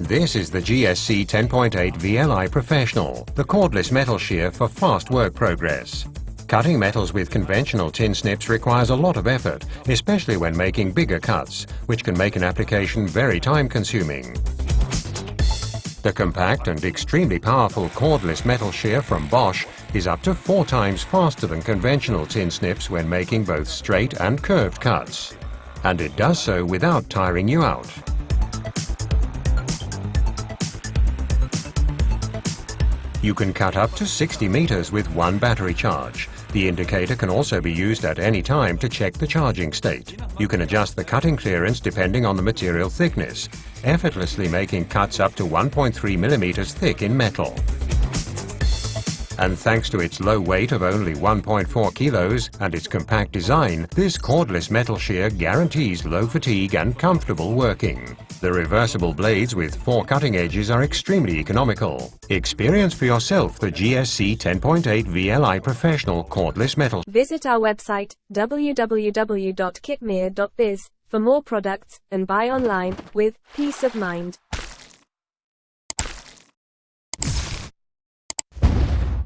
This is the GSC 10.8 VLI Professional, the cordless metal shear for fast work progress. Cutting metals with conventional tin snips requires a lot of effort, especially when making bigger cuts, which can make an application very time-consuming. The compact and extremely powerful cordless metal shear from Bosch is up to four times faster than conventional tin snips when making both straight and curved cuts. And it does so without tiring you out. You can cut up to 60 meters with one battery charge. The indicator can also be used at any time to check the charging state. You can adjust the cutting clearance depending on the material thickness, effortlessly making cuts up to 1.3 millimeters thick in metal. And thanks to its low weight of only 1.4 kilos and its compact design, this cordless metal shear guarantees low fatigue and comfortable working. The reversible blades with four cutting edges are extremely economical. Experience for yourself the GSC 10.8 VLI Professional Cordless Metal. Visit our website www.kitmere.biz for more products and buy online with peace of mind.